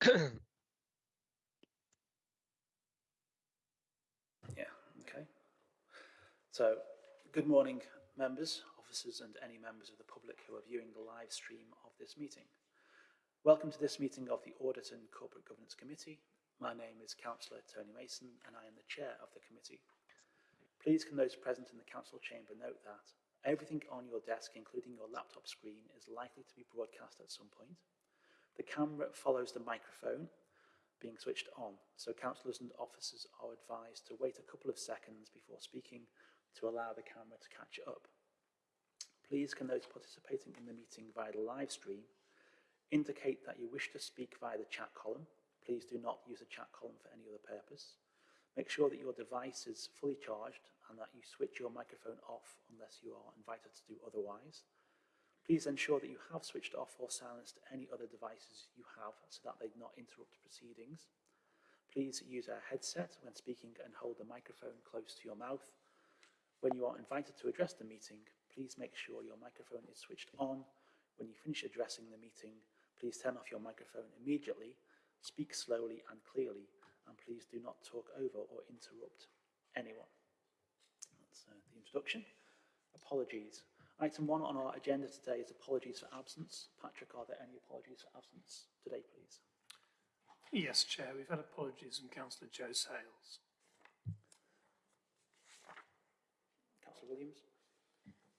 yeah, okay. So, good morning, members, officers, and any members of the public who are viewing the live stream of this meeting. Welcome to this meeting of the Audit and Corporate Governance Committee. My name is Councillor Tony Mason and I am the chair of the committee. Please can those present in the council chamber note that everything on your desk, including your laptop screen, is likely to be broadcast at some point. The camera follows the microphone being switched on, so councillors and officers are advised to wait a couple of seconds before speaking to allow the camera to catch up. Please can those participating in the meeting via the live stream Indicate that you wish to speak via the chat column. Please do not use the chat column for any other purpose. Make sure that your device is fully charged and that you switch your microphone off unless you are invited to do otherwise. Please ensure that you have switched off or silenced any other devices you have so that they do not interrupt proceedings. Please use a headset when speaking and hold the microphone close to your mouth. When you are invited to address the meeting, please make sure your microphone is switched on. When you finish addressing the meeting, Please turn off your microphone immediately, speak slowly and clearly, and please do not talk over or interrupt anyone. That's uh, the introduction. Apologies. Item one on our agenda today is apologies for absence. Patrick, are there any apologies for absence today, please? Yes, Chair. We've had apologies from Councillor Joe Sales. Councillor Williams?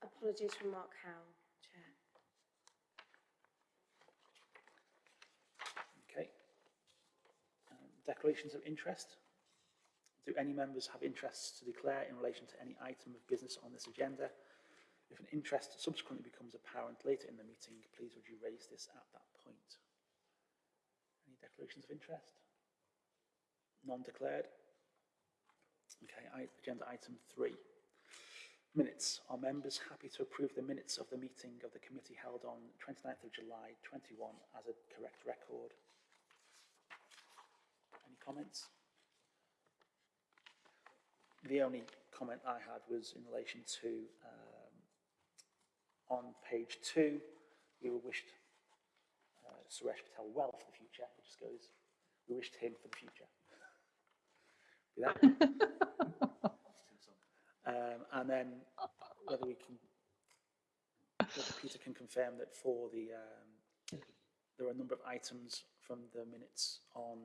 Apologies from Mark Howell. Chair. Okay. Um, declarations of interest. Do any members have interests to declare in relation to any item of business on this agenda? If an interest subsequently becomes apparent later in the meeting, please would you raise this at that point? Any declarations of interest? None declared? Okay, agenda item three. Minutes. Are members happy to approve the minutes of the meeting of the committee held on 29th of July 21 as a correct record? Any comments? The only comment I had was in relation to um, on page two, we were wished uh, Suresh Patel well for the future. It just goes, we wished him for the future. um, and then whether we can, whether Peter can confirm that for the, um, there are a number of items from the minutes on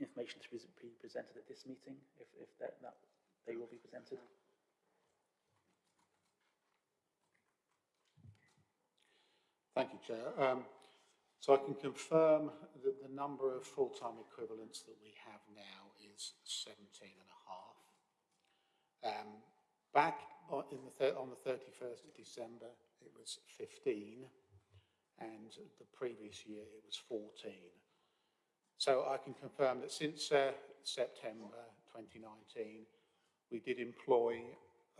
information to be presented at this meeting, if, if that, that they will be presented? Thank you, Chair. Um, so I can confirm that the number of full-time equivalents that we have now is 17 and a half. Um, back on, the on the 31st of December, it was 15, and the previous year it was 14. So I can confirm that since uh, September 2019, we did employ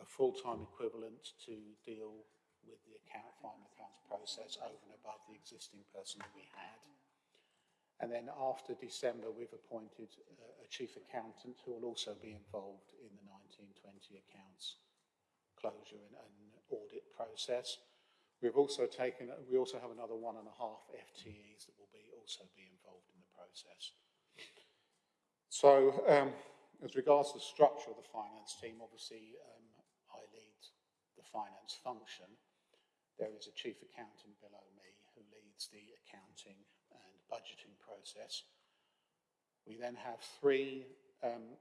a full-time equivalent to deal with the account final accounts process over and above the existing person that we had. And then after December, we've appointed uh, a chief accountant who will also be involved in the 1920 accounts closure and, and audit process. We've also taken, we also have another one and a half FTEs that will be also be involved in the process. So um, as regards to the structure of the finance team, obviously um, I lead the finance function. There is a chief accountant below me who leads the accounting and budgeting process. We then have three um,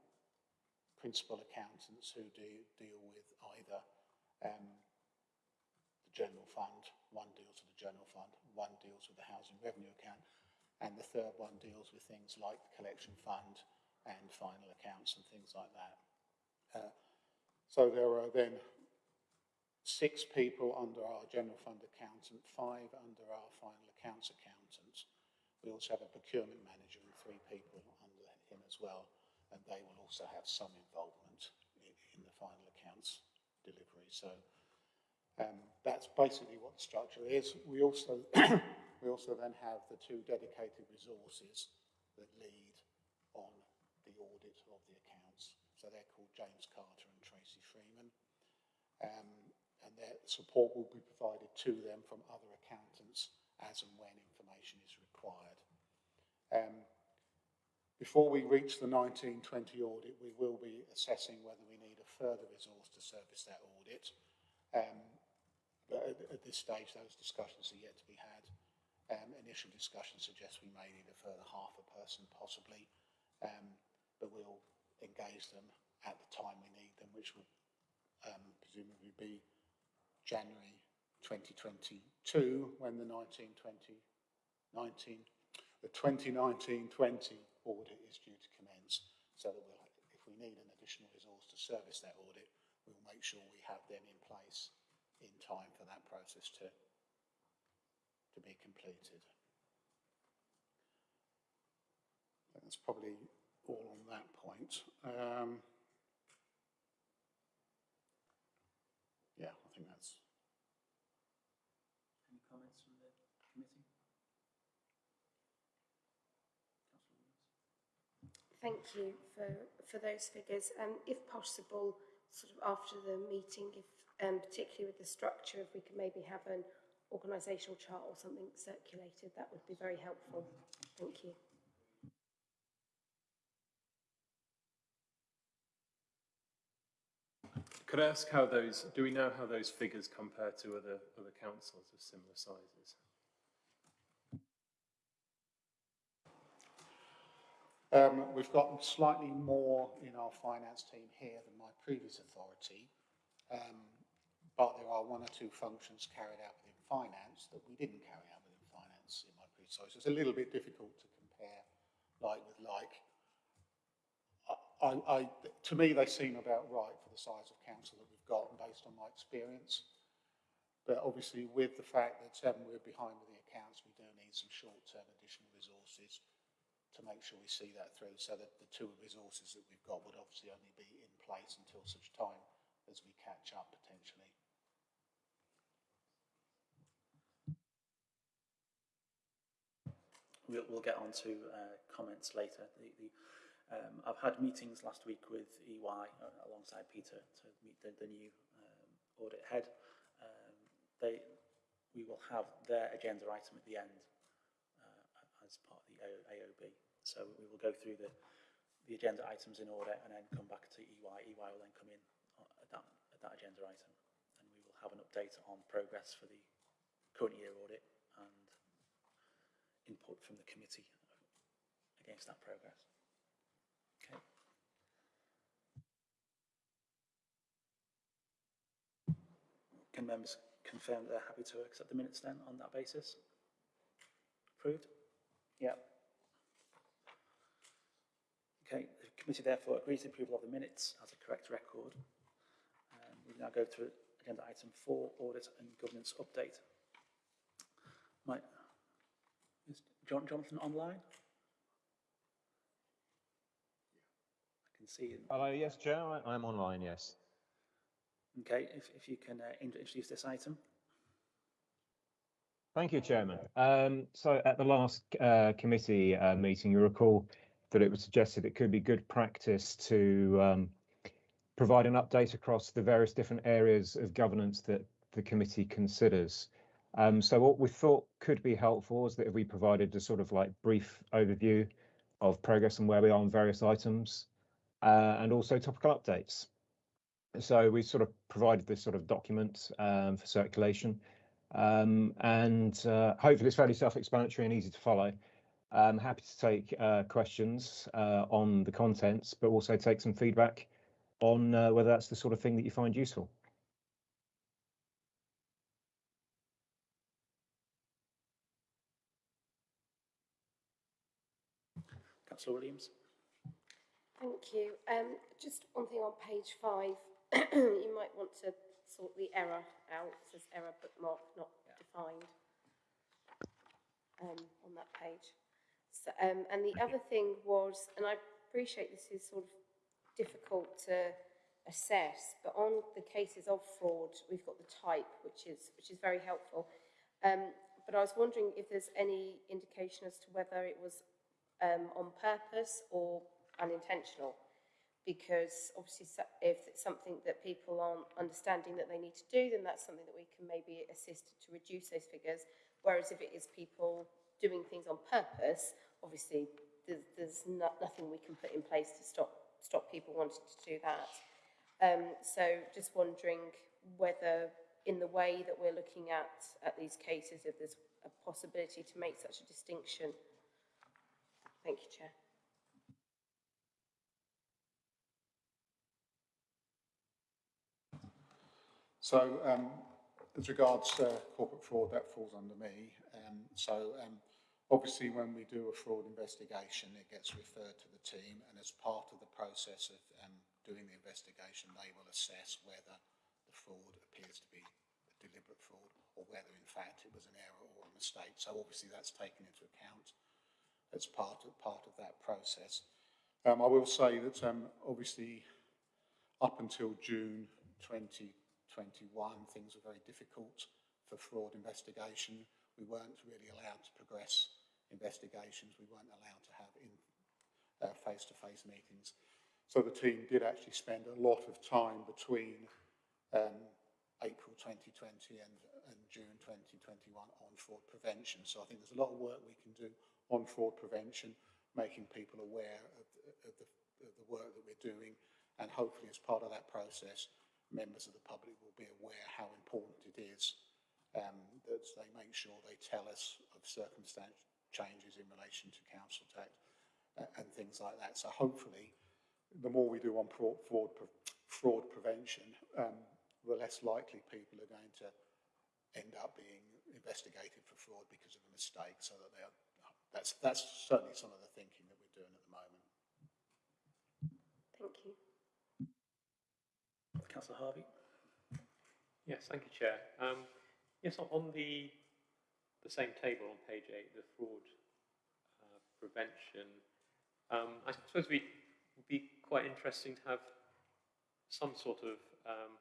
principal accountants who do deal with either um, the general fund, one deals with the general fund, one deals with the housing revenue account, and the third one deals with things like the collection fund and final accounts and things like that. Uh, so there are then six people under our general fund accountant, five under our final accounts accountant. We also have a procurement manager and three people under him as well, and they will also have some involvement in, in the final accounts delivery. So um, that's basically what the structure is. We also We also then have the two dedicated resources that lead on the audit of the accounts. So they're called James Carter and Tracy Freeman. Um, and their support will be provided to them from other accountants as and when information is required. Um, before we reach the 1920 audit, we will be assessing whether we need a further resource to service that audit. Um, but at, at this stage, those discussions are yet to be had. Um, initial discussions suggest we may need a further half a person possibly, um, but we'll engage them at the time we need them, which will um, presumably be January 2022 when the 1920 19 the 2019-20 audit is due to commence so that we'll, if we need an additional resource to service that audit, we'll make sure we have them in place in time for that process to, to be completed. That's probably all on that point. Um, yeah, I think that's, Any comments from the committee? Councillor Williams? Thank you for, for those figures. Um, if possible, sort of after the meeting, if, um, particularly with the structure, if we could maybe have an organisational chart or something circulated, that would be very helpful. Thank you. Could I ask how those, do we know how those figures compare to other, other councils of similar sizes? Um, we've got slightly more in our finance team here than my previous authority, um, but there are one or two functions carried out within finance that we didn't carry out within finance in my previous. So it's a little bit difficult to compare like with like. I, I, to me, they seem about right for the size of council that we've got based on my experience. But obviously, with the fact that um, we're behind with the accounts, we do need some short-term additional to make sure we see that through so that the two resources that we've got would obviously only be in place until such time as we catch up potentially. We'll, we'll get on to uh, comments later. The, the, um, I've had meetings last week with EY uh, alongside Peter to meet the, the new um, audit head. Um, they, we will have their agenda item at the end uh, as part of the AOB. So we will go through the, the agenda items in order and then come back to EY. EY will then come in at that, at that agenda item and we will have an update on progress for the current year audit and input from the committee against that progress. Okay. Can members confirm that they're happy to accept the minutes then on that basis? Approved? Yeah. Okay, the committee therefore agrees the approval of the minutes as a correct record. Um, we now go to agenda item four, audit and governance update. Might, is John Jonathan online? I can see him. Hello, yes, Chair, I- I'm online, yes. Okay, if, if you can uh, introduce this item. Thank you, Chairman. Um, so at the last uh, committee uh, meeting, you recall that it was suggested it could be good practice to um, provide an update across the various different areas of governance that the committee considers. Um, so what we thought could be helpful is that if we provided a sort of like brief overview of progress and where we are on various items, uh, and also topical updates. So we sort of provided this sort of document um, for circulation, um, and uh, hopefully it's fairly self-explanatory and easy to follow. I'm happy to take uh, questions uh, on the contents, but also take some feedback on uh, whether that's the sort of thing that you find useful. Councillor Williams. Thank you. Um, just one thing on page five, you might want to sort the error out. It says error bookmark not defined um, on that page. So, um, and the other thing was, and I appreciate this is sort of difficult to assess, but on the cases of fraud, we've got the type, which is which is very helpful. Um, but I was wondering if there's any indication as to whether it was um, on purpose or unintentional because obviously if it's something that people aren't understanding that they need to do, then that's something that we can maybe assist to reduce those figures. Whereas if it is people doing things on purpose, obviously there's, there's no, nothing we can put in place to stop, stop people wanting to do that. Um, so just wondering whether in the way that we're looking at, at these cases, if there's a possibility to make such a distinction. Thank you, Chair. So, um, as regards uh, corporate fraud, that falls under me. Um, so, um, obviously, when we do a fraud investigation, it gets referred to the team, and as part of the process of um, doing the investigation, they will assess whether the fraud appears to be a deliberate fraud or whether, in fact, it was an error or a mistake. So, obviously, that's taken into account as part of part of that process. Um, I will say that um, obviously, up until June 2021, things were very difficult for fraud investigation. We weren't really allowed to progress investigations. We weren't allowed to have in uh, face-to-face -face meetings. So the team did actually spend a lot of time between um, April 2020 and, and June 2021 on fraud prevention. So I think there's a lot of work we can do on fraud prevention, making people aware of, of, the, of the work that we're doing, and hopefully as part of that process, members of the public will be aware how important it is um, that they make sure they tell us of circumstance changes in relation to council tax uh, and things like that. So hopefully, the more we do on fraud, fraud, fraud prevention, um, the less likely people are going to end up being investigated for fraud because of a mistake. So that they are, that's that's certainly some of the thinking that we're doing at the moment. Thank you. Councillor Harvey. Yes, thank you, Chair. Um, yes, on- on the the same table on page eight, the fraud uh, prevention, um, I suppose it would be quite interesting to have some sort of um,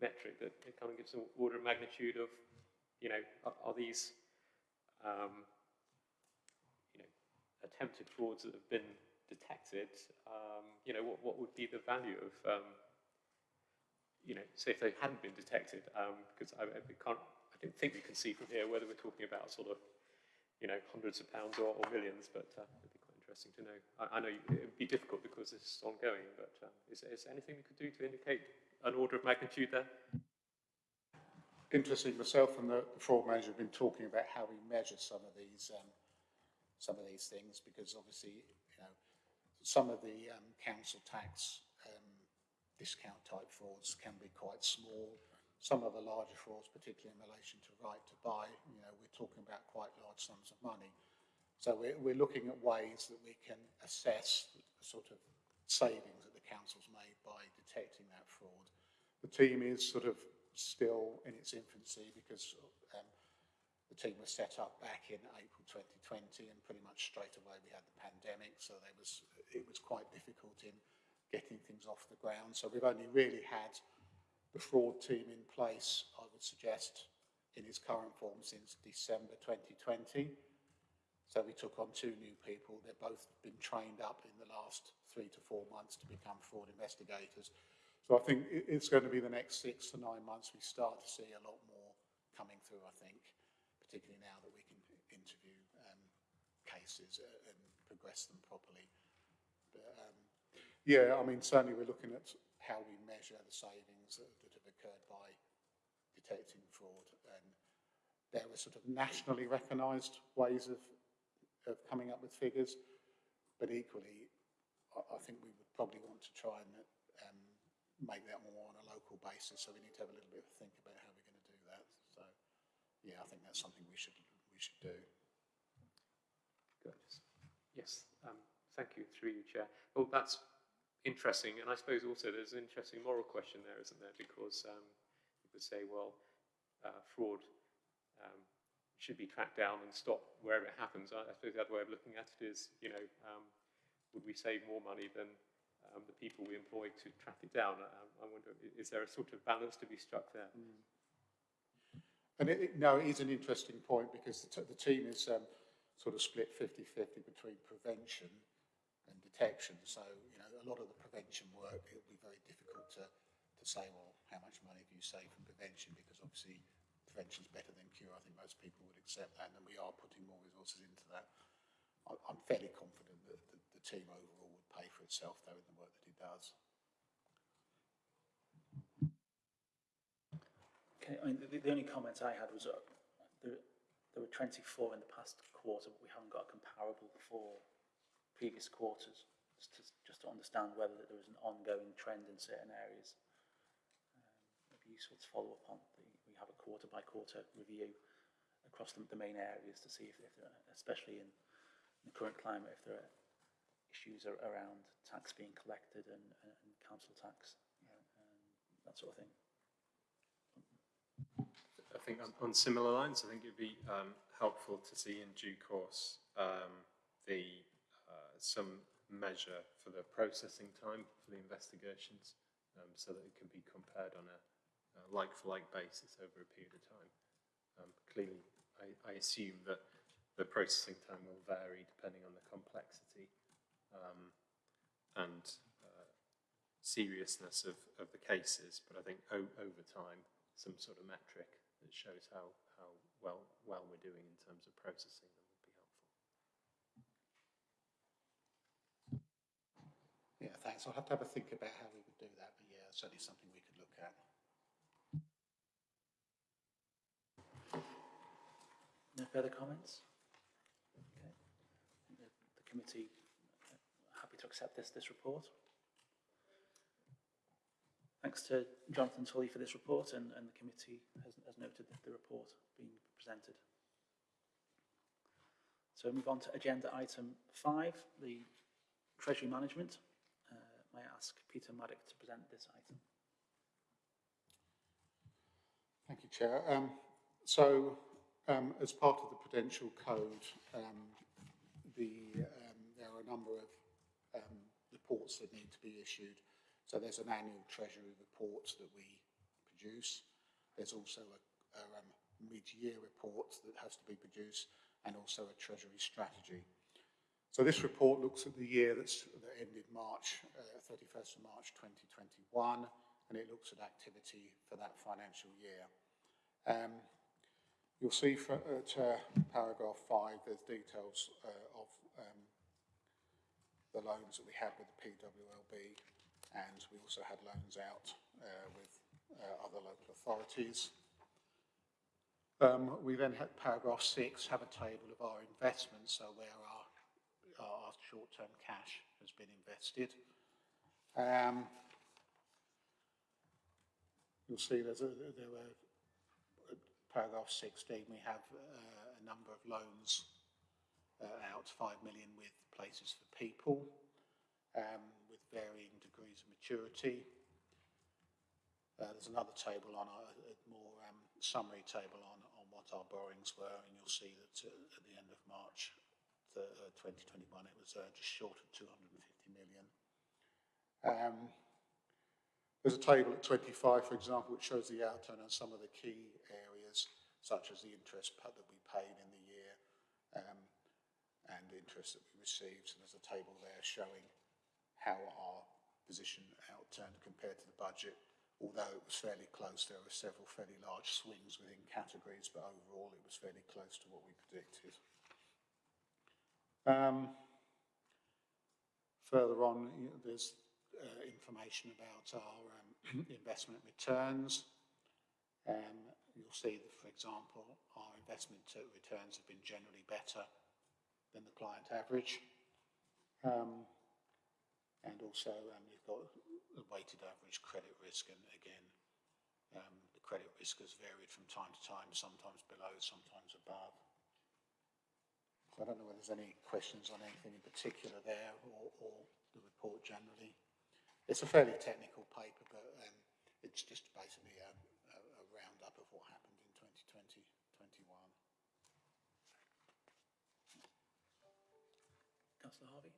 metric that kind of gives an order of magnitude of, you know, are, are these, um, you know, attempted frauds that have been detected, um, you know, what, what would be the value of, um, you know, say if they hadn't been detected, um, because I, I can't, I think we can see from here whether we're talking about sort of, you know, hundreds of pounds or, or millions, but uh, it'd be quite interesting to know. I, I know it would be difficult because this is ongoing, but um, is, is there anything we could do to indicate an order of magnitude there? Interesting, myself and the, the fraud manager have been talking about how we measure some of these um, some of these things because obviously, you know, some of the um, council tax um, discount type frauds can be quite small. Some of the larger frauds, particularly in relation to right to buy, you know, we're talking about quite large sums of money. So we're, we're looking at ways that we can assess the sort of savings that the council's made by detecting that fraud. The team is sort of still in its infancy because um, the team was set up back in April 2020 and pretty much straight away we had the pandemic so there was it was quite difficult in getting things off the ground so we've only really had the fraud team in place I would suggest in its current form since December 2020 so we took on two new people. They've both been trained up in the last three to four months to become fraud investigators. So I think it's going to be the next six to nine months we start to see a lot more coming through, I think, particularly now that we can interview um, cases uh, and progress them properly. But, um, yeah, I mean, certainly we're looking at how we measure the savings that, that have occurred by detecting fraud. And there are sort of nationally recognised ways of, of coming up with figures, but equally, I, I think we would probably want to try and um, make that more on a local basis. So we need to have a little bit of a think about how we're going to do that. So yeah, I think that's something we should we should do. Good. Yes, um, thank you, through you, Chair. Well, that's interesting, and I suppose also there's an interesting moral question there, isn't there? Because um, you could say, well, uh, fraud um, should be tracked down and stopped wherever it happens. I, I suppose the other way of looking at it is, you know, um, would we save more money than um, the people we employ to track it down. Um, I wonder, is there a sort of balance to be struck there? Mm. And it, it, no, it is an interesting point because the, the team is um, sort of split 50-50 between prevention and detection. So, you know, a lot of the prevention work, it will be very difficult to, to say, well, how much money do you save from prevention? Because obviously prevention is better than cure. I think most people would accept that and we are putting more resources into that. I, I'm fairly confident that the, the team overall would pay for itself though in the work that it does. Okay, I mean, the, the only comment I had was, uh, there, there were twenty-four in the past quarter, but we haven't got a comparable for previous quarters. Just to, just to understand whether there was an ongoing trend in certain areas. Um, It'd be useful to follow up on the, we have a quarter by quarter review across the, the main areas to see if, if there are, especially in the current climate, if there are issues ar- around tax being collected and, and, and council tax, uh, and that sort of thing. I think on, on similar lines, I think it'd be um, helpful to see in due course um, the some measure for the processing time for the investigations, um, so that it can be compared on a, like-for-like basis over a period of time. Um, clearly, I, I assume that the processing time will vary depending on the complexity um, and uh, seriousness of, of the cases, but I think over time, some sort of metric that shows how, how well, well we're doing in terms of processing them would be helpful. Yeah, thanks. I'll have to have a think about how we would do that, but yeah, certainly something we could look at. No further comments? Okay. The, the committee uh, happy to accept this, this report. Thanks to Jonathan Tully for this report and, and the committee has, has noted the report being presented. So we move on to agenda item five, the treasury management. May I ask Peter Maddock to present this item? Thank you, Chair. Um, so, um, as part of the Prudential Code, um, the, um, there are a number of um, reports that need to be issued. So there's an annual Treasury report that we produce. There's also a, a um, mid-year report that has to be produced and also a Treasury strategy. So this report looks at the year that's, that ended March, uh, 31st of March 2021, and it looks at activity for that financial year. Um, you'll see for, at uh, paragraph five, there's details uh, of um, the loans that we had with the PWLB, and we also had loans out uh, with uh, other local authorities. Um, we then had paragraph six, have a table of our investments, so where our short-term cash has been invested. Um, you'll see there's a, there were paragraph 16, we have uh, a number of loans uh, out, 5 million with places for people, um, with varying degrees of maturity. Uh, there's another table on a, a more um, summary table on, on what our borrowings were, and you'll see that uh, at the end of March uh, 2021 it was uh, just short of 250 million. Um, there's a table at 25, for example, which shows the outturn on some of the key areas, such as the interest that we paid in the year um, and the interest that we received. So there's a table there showing how our position outturned compared to the budget. Although it was fairly close, there were several fairly large swings within categories, but overall it was fairly close to what we predicted. Um, further on, there's uh, information about our um, investment returns. Um, you'll see that, for example, our investment returns have been generally better than the client average. Um, and also, um, you've got the weighted average credit risk, and again, um, the credit risk has varied from time to time, sometimes below, sometimes above. So I don't know whether there's any questions on anything in particular there or, or the report generally. It's a fairly technical paper, but um, it's just basically a, a, a roundup of what happened in 2020, 21. Councillor Harvey?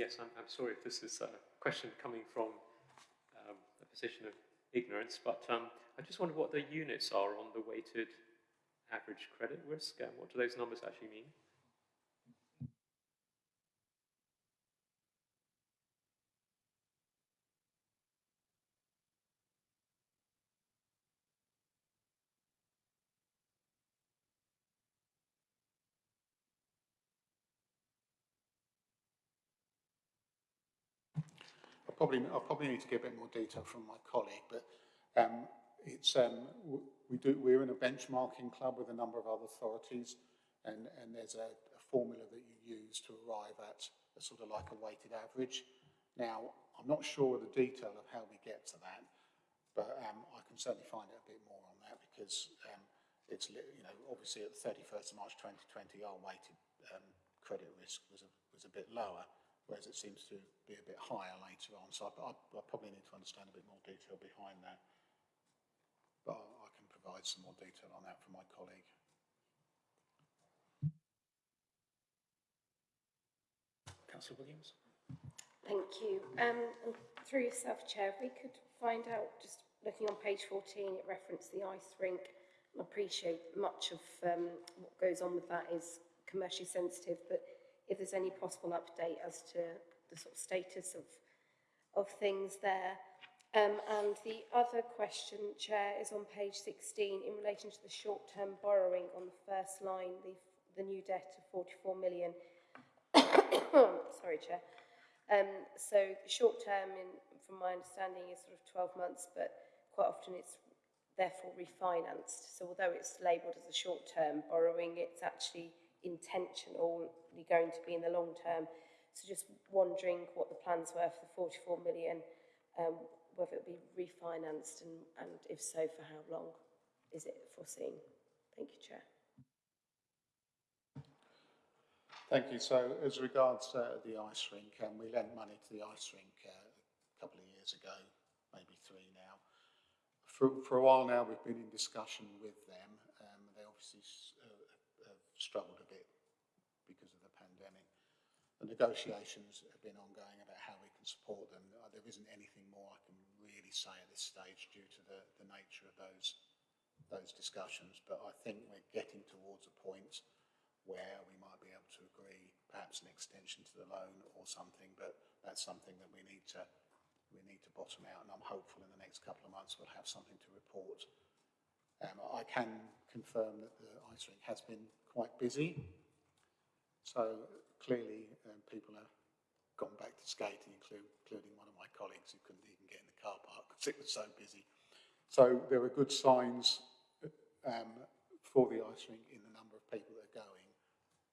Yes, I'm, I'm sorry if this is a question coming from um, a position of ignorance, but um, I just wonder what the units are on the weighted average credit risk? Um, what do those numbers actually mean? I'll probably, I probably need to get a bit more detail from my colleague, but um, it's um, we do, we're in a benchmarking club with a number of other authorities, and, and there's a, a formula that you use to arrive at a sort of like a weighted average. Now, I'm not sure of the detail of how we get to that, but um, I can certainly find out a bit more on that because um, it's, you know, obviously at the 31st of March 2020, our weighted um, credit risk was a, was a bit lower, whereas it seems to be a bit higher later on. So I, I, I probably need to understand a bit more detail behind that. But provide some more detail on that from my colleague. Councillor Williams? Thank you. Um, and through yourself, Chair, if we could find out, just looking on page 14, it referenced the ice rink. I appreciate much of um, what goes on with that is commercially sensitive, but if there's any possible update as to the sort of status of, of things there. Um, and the other question, Chair, is on page 16 in relation to the short-term borrowing on the first line, the, the new debt of 44 million. Sorry, Chair. Um, so short term, from my understanding, is sort of 12 months, but quite often it's therefore refinanced. So although it's labelled as a short term borrowing, it's actually intentionally going to be in the long term. So just wondering what the plans were for the 44 million, um, whether it would be refinanced and, and if so, for how long is it foreseen? Thank you, Chair. Thank you. So as regards uh, the ice rink, um, we lent money to the ice rink uh, a couple of years ago, maybe three now. For, for a while now, we've been in discussion with them. Um, they obviously uh, have struggled a bit because of the pandemic. The negotiations have been ongoing about how we can support them. Uh, there isn't anything more I say at this stage due to the, the nature of those, those discussions. But I think we're getting towards a point where we might be able to agree perhaps an extension to the loan or something, but that's something that we need to we need to bottom out, and I'm hopeful in the next couple of months we'll have something to report. Um, I can confirm that the ice rink has been quite busy, so clearly um, people have gone back to skating, including one of my colleagues who couldn't even get in the car park because it was so busy. So there are good signs um, for the ice rink in the number of people that are going,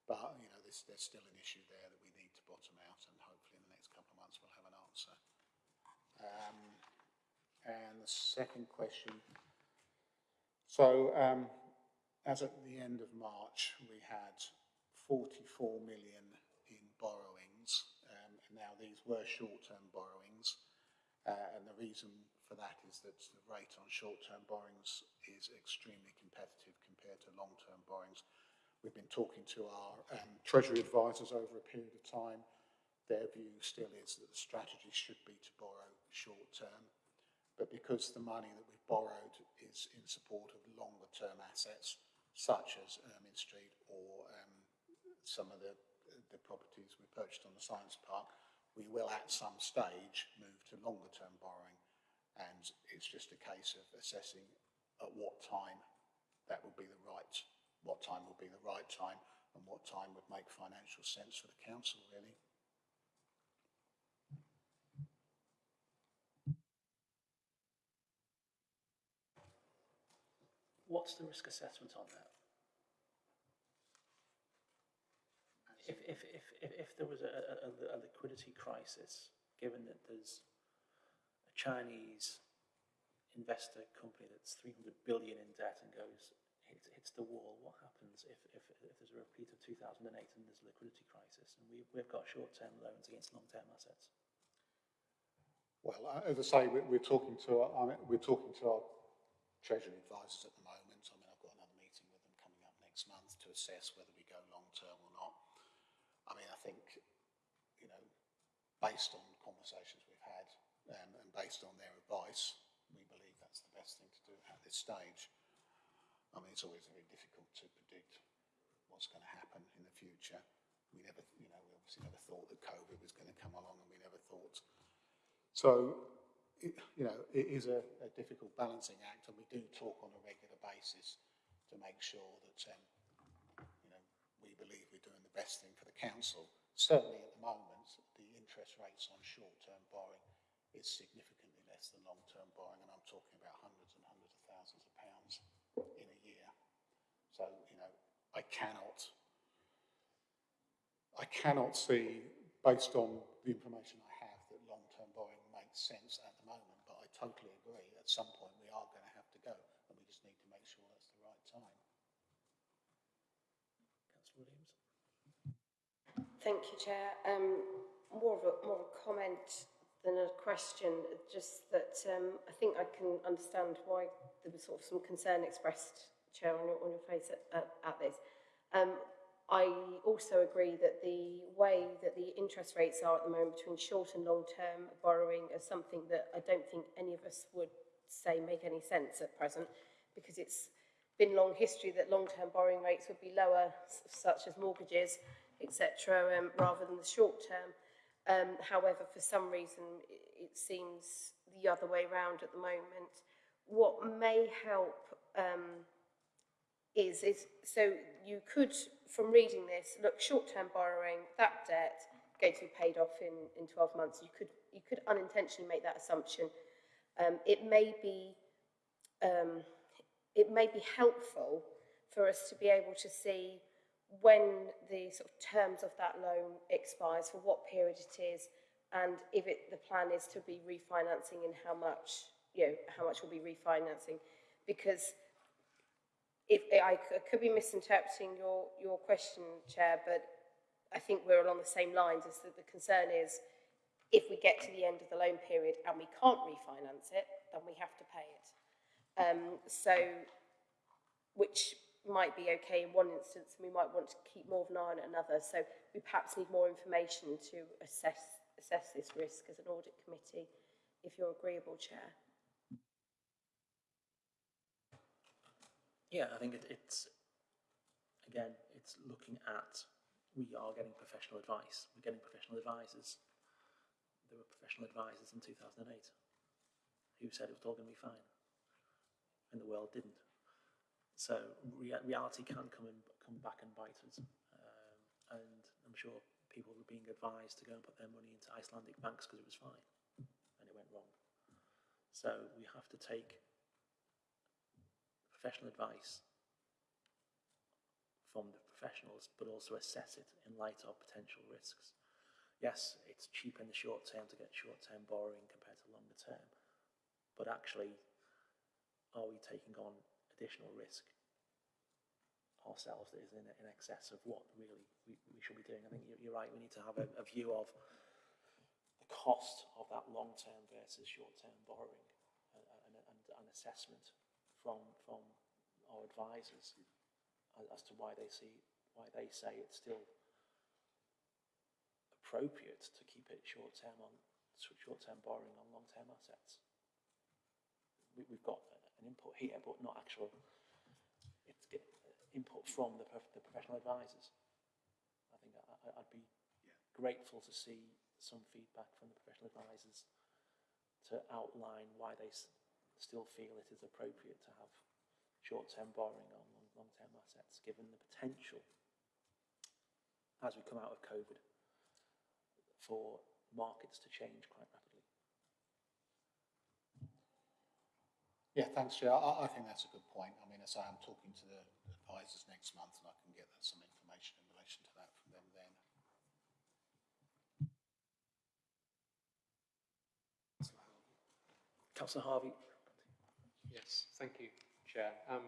but you know there's, there's still an issue there that we need to bottom out, and hopefully in the next couple of months we'll have an answer. Um, and the second question. So um, as at the end of March, we had 44 million in borrowings. Um, and now these were short-term borrowings. Uh, and the reason for that is that the rate on short-term borrowings is extremely competitive compared to long-term borrowings. We've been talking to our um, Treasury advisors over a period of time. Their view still is that the strategy should be to borrow short-term. But because the money that we've borrowed is in support of longer-term assets, such as Ermine Street or um, some of the, the properties we purchased on the Science Park, we will at some stage move to longer term borrowing and it's just a case of assessing at what time that would be the right, what time would be the right time and what time would make financial sense for the council really. What's the risk assessment on that? If, if, if, if, there was a, a, a liquidity crisis, given that there's Chinese investor company that's 300 billion in debt and goes, hits, hits the wall, what happens if, if, if there's a repeat of 2008 and there's a liquidity crisis and we, we've got short-term loans against long-term assets? Well, as I say, we're, we're talking to, our, I mean, we're talking to our treasury advisors at the moment. I mean, I've got another meeting with them coming up next month to assess whether we go long term or not. I mean, I think, you know, based on conversations um, and based on their advice, we believe that's the best thing to do at this stage. I mean, it's always very difficult to predict what's going to happen in the future. We never, you know, we obviously never thought that COVID was going to come along and we never thought so, it, you know, it is a, a difficult balancing act, and we do talk on a regular basis to make sure that, um, you know, we believe we're doing the best thing for the council. Certainly at the moment, the interest rates on short-term borrowing is significantly less than long-term borrowing, and I'm talking about hundreds and hundreds of thousands of pounds in a year. So, you know, I cannot, I cannot see, based on the information I have, that long-term borrowing makes sense at the moment, but I totally agree, at some point we are going to have to go, and we just need to make sure that's the right time. Councillor Williams? Thank you, Chair. Um, more of a more of a comment than a question. Just that um, I think I can understand why there was sort of some concern expressed, Chair, on your, on your face at, at, at this. Um, I also agree that the way that the interest rates are at the moment between short and long-term borrowing is something that I don't think any of us would say make any sense at present because it's been long history that long-term borrowing rates would be lower, such as mortgages, etc., um, rather than the short term. Um, however, for some reason, it, seems the other way round at the moment. What may help um, is, is so you could, from reading this, look, short-term borrowing, that debt going to be paid off in, in 12 months. You could, you could unintentionally make that assumption. Um, it may be, um, it may be helpful for us to be able to see when the sort of terms of that loan expires, for what period it is, and if it, the plan is to be refinancing and how much, you know, how much we'll be refinancing. Because if I c- could be misinterpreting your, your question, Chair, but I think we're along the same lines as that the concern is if we get to the end of the loan period and we can't refinance it, then we have to pay it. Um, so, which might be okay in one instance, and we might want to keep more of an eye on another. So we perhaps need more information to assess assess this risk as an audit committee, if you're agreeable, Chair. Yeah, I think it, it's, again, it's looking at, we are getting professional advice, we're getting professional advisors. There were professional advisors in 2008 who said it was all going to be fine, and the world didn't. So rea- reality can come and come back and bite us, um, and I'm sure people were being advised to go and put their money into Icelandic banks because it was fine, and it went wrong. So we have to take professional advice from the professionals, but also assess it in light of potential risks. Yes, it's cheaper in the short term to get short term borrowing compared to longer term, but actually, are we taking on additional risk ourselves that is in, in excess of what really we, we should be doing? I think you're, right, we need to have a, a view of the cost of that long term versus short term borrowing uh, uh, and, and, and an assessment from from our advisors as, to why they see why they say it's still appropriate to keep it short term on short term borrowing on long term assets. We, we've got an input here, but not actual input from the, prof- the professional advisors. I think I, I'd be grateful to see some feedback from the professional advisors to outline why they s- still feel it is appropriate to have short-term borrowing on long, long-term assets, given the potential as we come out of COVID for markets to change quite rapidly. Yeah, thanks, Chair. I, I think that's a good point. I mean, as I say, I'm talking to the advisors next month and I can get some information in relation to that from them then. Councillor Harvey, Yes, thank you, Chair. Um,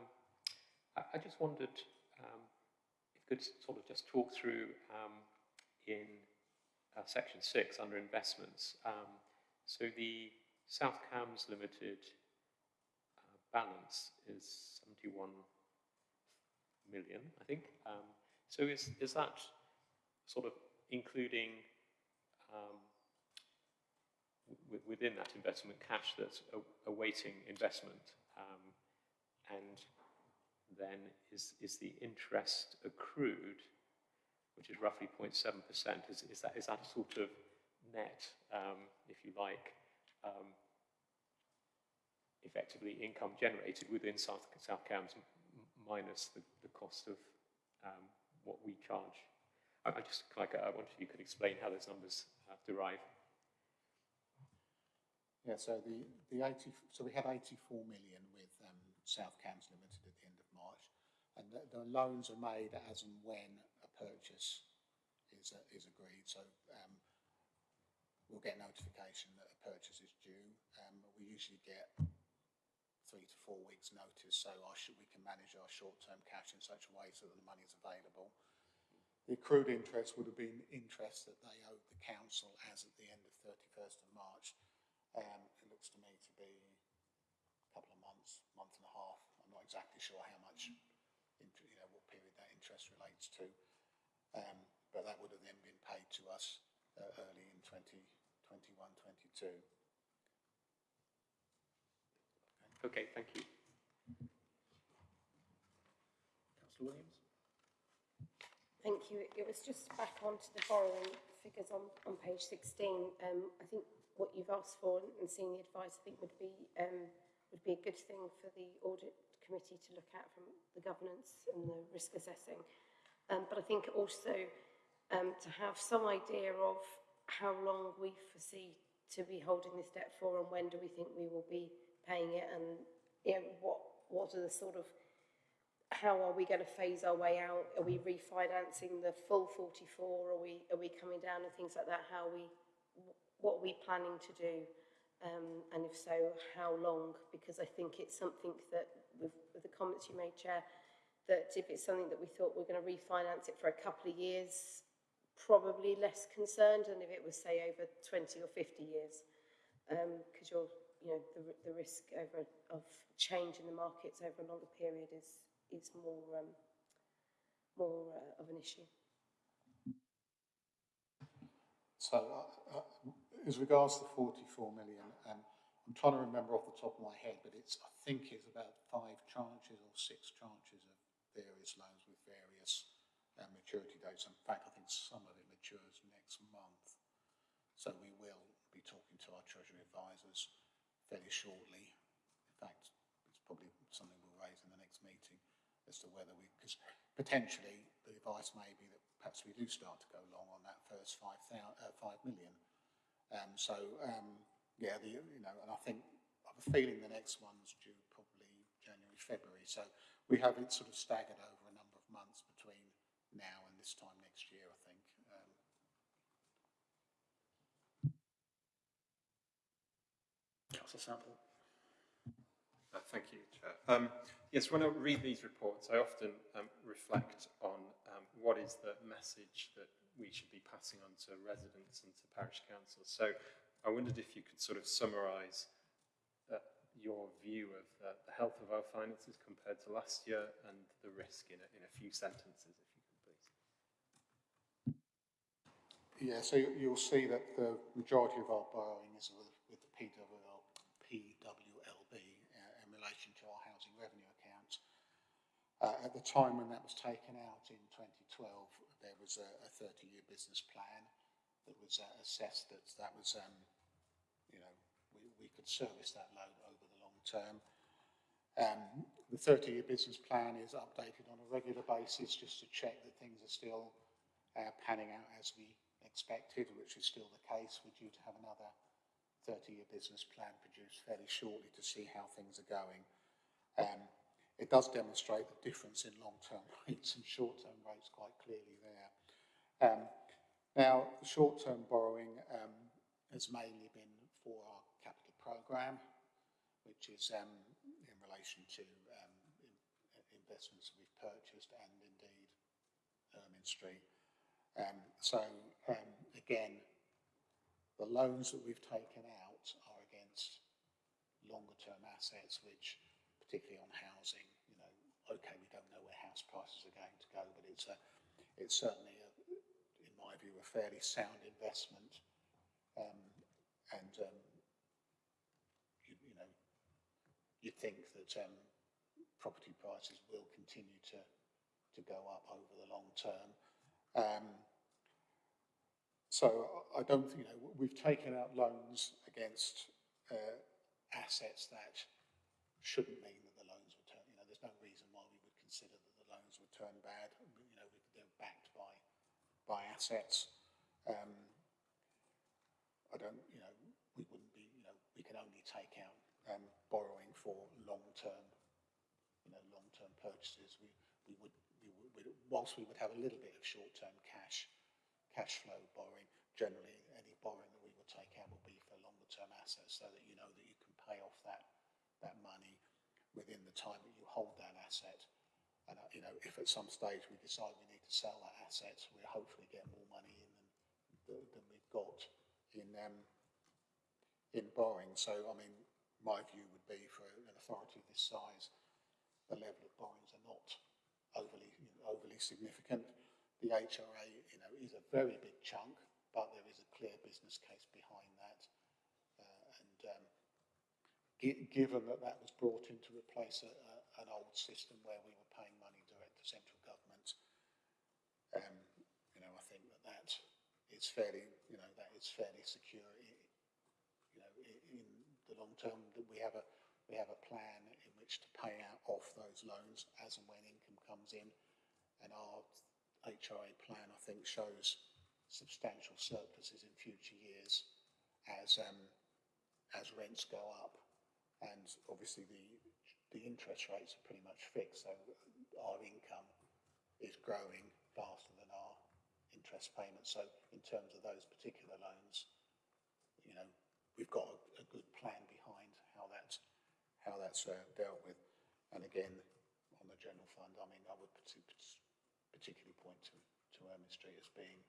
I, I just wondered um, if you could sort of just talk through um, in uh, section six under investments. Um, so the South Cambs Limited balance is 71 million, I think. Um, so is, is that sort of including um, within that investment cash that's awaiting investment? um, And then is, is the interest accrued, which is roughly 0.7%, is, is, that, is that a sort of net, um, if you like, um, effectively income generated within South, South Cambs minus the, the cost of um, what we charge? I, I just like, I wonder if you could explain how those numbers uh, derive. Yeah, so the, the eighty, so we had eighty-four million with, um, South Cambs Limited at the end of March. And the, the loans are made as and when a purchase is, is agreed, so, um, we'll get notification that a purchase is due. Um, we usually get three to four weeks notice, so we can manage our short-term cash in such a way so that the money is available. The accrued interest would have been interest that they owed the council as at the end of thirty-first of March. Um, it looks to me to be a couple of months, month and a half. I'm not exactly sure how much, you know, what period that interest relates to. Um, but that would have then been paid to us uh, early in 2021, 22. Okay, thank you. Councillor Williams? Thank you. It was just back onto the borrowing figures on, on page 16. Um, I think what you've asked for and seeing the advice, I think would be, um, would be a good thing for the audit committee to look at from the governance and the risk assessing. Um, but I think also um, to have some idea of how long we foresee to be holding this debt for and when do we think we will be paying it and you know, what, what are the sort of how are we going to phase our way out? Are we refinancing the full 44? Are we are we coming down and things like that? How we what are we planning to do? Um, and if so, how long? Because I think it's something that, with, with the comments you made, Chair, that if it's something that we thought we're going to refinance it for a couple of years, probably less concerned than if it was, say, over 20 or 50 years. Because you're, you know, the, the risk over of change in the markets over a longer period is is more um, more uh, of an issue. So, uh, uh, as regards to 44 million, um, I'm trying to remember off the top of my head, but it's, I think it's about five tranches or six tranches of various loans with various uh, maturity dates. In fact, I think some of it matures next month. So we will be talking to our Treasury advisors fairly shortly. In fact, it's probably something we'll raise in the next meeting as to whether we, because potentially the advice may be that perhaps we do start to go long on that first five thou, uh, five million. Um, so, um, yeah, the, you know, and I think, I have a feeling the next one's due probably January, February. So we have it sort of staggered over a number of months between now and this time next year, I think. Um, Councillor Sample? Uh, Thank you, Chair. Um, Yes, when I read these reports, I often um, reflect on um, what is the message that we should be passing on to residents and to parish councils. So I wondered if you could sort of summarise uh, your view of uh, the health of our finances compared to last year and the risk in a, in a few sentences, if you could please. Yeah, so you- you'll see that the majority of our borrowing is with, with the PWL, PWLB to our housing revenue account. Uh, at the time when that was taken out in 2012, there was a, a 30-year business plan that was uh, assessed that that was, um, you know, we, we could service that loan over the long term. Um, the 30-year business plan is updated on a regular basis just to check that things are still uh, panning out as we expected, which is still the case. We're due to have another 30-year business plan produced fairly shortly to see how things are going. Um, it does demonstrate the difference in long-term rates and short-term rates quite clearly there. Um, now, short-term borrowing um, has mainly been for our capital programme, which is um, in relation to um, in, investments we've purchased and indeed Ermine Street. Um, so, um, again, the loans that we've taken out are against longer term assets, which particularly on housing, you know, okay, we don't know where house prices are going to go, but it's a, it's certainly, a, in my view, a fairly sound investment. Um, and, um, you, you know, you'd think that um, property prices will continue to, to go up over the long term. So I don't, think, you know, we've taken out loans against uh, assets that shouldn't mean that the loans would turn, you know, there's no reason why we would consider that the loans would turn bad. You know, they're backed by, by assets. Um, I don't, you know, we wouldn't be, you know, we can only take out um, borrowing for long-term, you know, long-term purchases. We, we we would, whilst we would have a little bit of short-term cash, cash flow borrowing, generally any borrowing that we would take out will be for longer-term assets so that you know that you can pay off that, that money within the time that you hold that asset. And, uh, you know, if at some stage we decide we need to sell that asset, we'll hopefully get more money in than, than we've got in, um, in borrowing. So, I mean, my view would be for an authority of this size, the level of borrowings are not overly, you know, overly significant. The HRA, you know, is a very big chunk, but there is a clear business case behind that. Uh, and um, gi- given that that was brought in to replace a, a, an old system where we were paying money direct to central government, um, you know, I think that that is fairly, you know, that is fairly secure. i- You know, in the long term, that we have a we have a plan in which to pay out off those loans as and when income comes in, and our HRA plan, I think, shows substantial surpluses in future years as um, as rents go up, and obviously the the interest rates are pretty much fixed, so our income is growing faster than our interest payments. So in terms of those particular loans, you know, we've got a, a good plan behind how that's how that's uh, dealt with. And again, on the general fund, I mean, I would particularly point to to Ermine Street as being,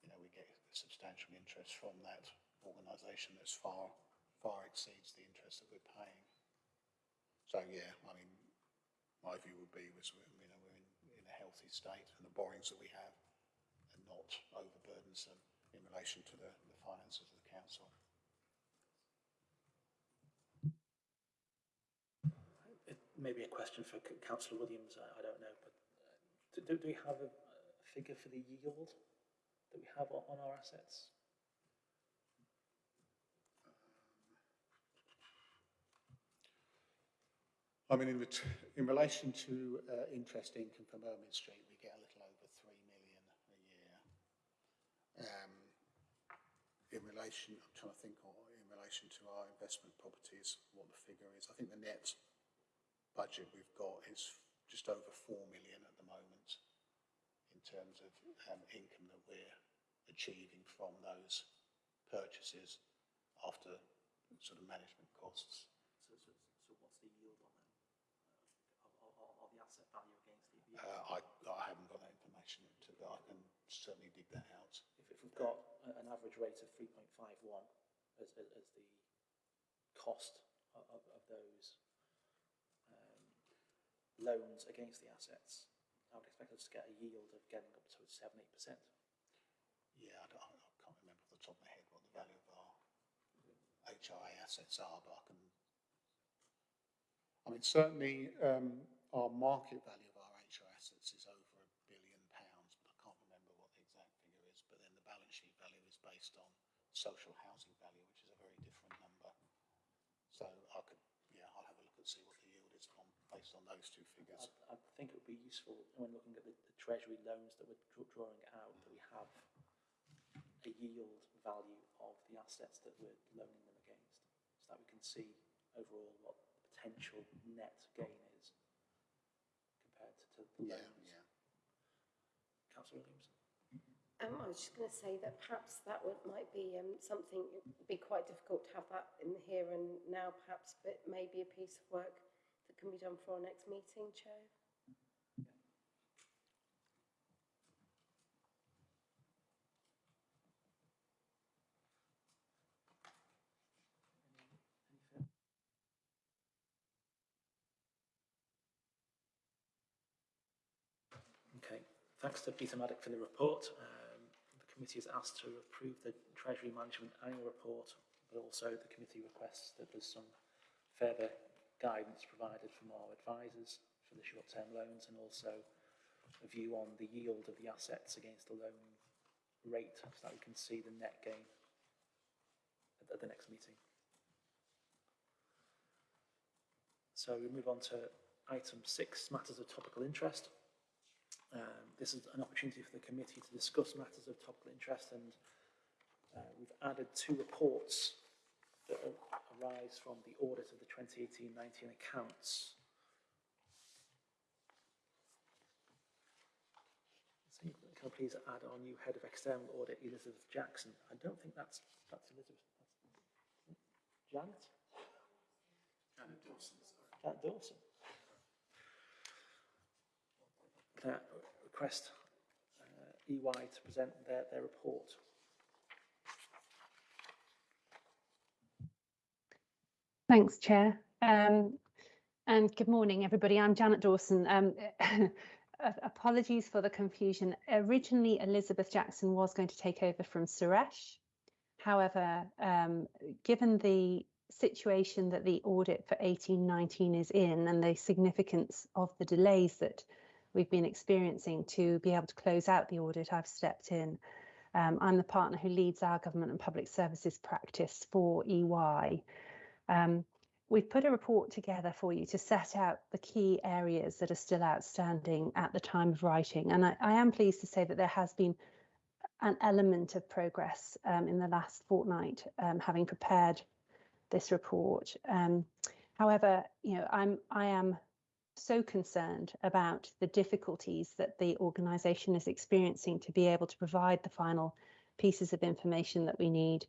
you know, we get substantial interest from that organisation that's far far exceeds the interest that we're paying. So yeah, I mean, my view would be was we're, you know we're in, in a healthy state and the borrowings that we have are not overburdensome in relation to the, the finances of the council. It may be a question for councillor Williams, I, I don't know, but do, do do we have a, figure for the yield that we have on, our assets? I mean, in, in relation to uh, interest income from Ermine Street, we get a little over three million a year. Um, in relation, I'm trying to think, or in relation to our investment properties, what the figure is. I think the net budget we've got is just over four million at the moment in terms of um, income that we're achieving from those purchases after sort of management costs. So, so, so what's the yield on them? Uh, the asset value against the yield? Uh, I, I haven't got that information, to, but I can certainly dig that out. If, if we've got an average rate of three point five one as, as, as the cost of, of, of those loans against the assets, I would expect us to get a yield of getting up to seven, eight percent. Yeah, I, don't, I can't remember off the top of my head what the value of our HRA assets are, but I can. I mean, certainly um, our market value of our HRA assets is over a billion pounds, but I can't remember what the exact figure is. But then the balance sheet value is based on social housing value, which is a very different number. So I could, yeah, I'll have a look and see what the yield is on based on those two figures. I, I think it would be useful when looking at the, the treasury loans that we're draw- drawing out, that we have a yield value of the assets that we're loaning them against, so that we can see overall what the potential net gain is compared to, to the Yeah, loans. yeah. Councillor Williams? Um, I was just going to say that perhaps that would, might be um, something, it'd be quite difficult to have that in the here and now perhaps, but maybe a piece of work that can be done for our next meeting, Chair. Okay, thanks to Peter Maddock for the report. Um, the committee is asked to approve the Treasury Management Annual Report, but also the committee requests that there's some further guidance provided from our advisors for the short-term loans and also a view on the yield of the assets against the loan rate so that we can see the net gain at, the next meeting. So we move on to item six, matters of topical interest. Um, this is an opportunity for the committee to discuss matters of topical interest and uh, we've added two reports that arise from the audit of the 2018-19 accounts. Can I please add our new head of external audit, Elizabeth Jackson? I don't think that's, that's Elizabeth. that's- Janet? Janet Dawson, sorry. Janet Dawson. Can I request uh, EY to present their, their report? Thanks, Chair. Um, and good morning, everybody. I'm Janet Dawson. Um, apologies for the confusion. Originally, Elizabeth Jackson was going to take over from Suresh. However, um, given the situation that the audit for 1819 is in and the significance of the delays that we've been experiencing to be able to close out the audit, I've stepped in. Um, I'm the partner who leads our government and public services practice for EY. Um, we've put a report together for you to set out the key areas that are still outstanding at the time of writing. And I, I am pleased to say that there has been an element of progress um, in the last fortnight, um, having prepared this report. Um, however, you know, I'm I am so concerned about the difficulties that the organisation is experiencing to be able to provide the final pieces of information that we need.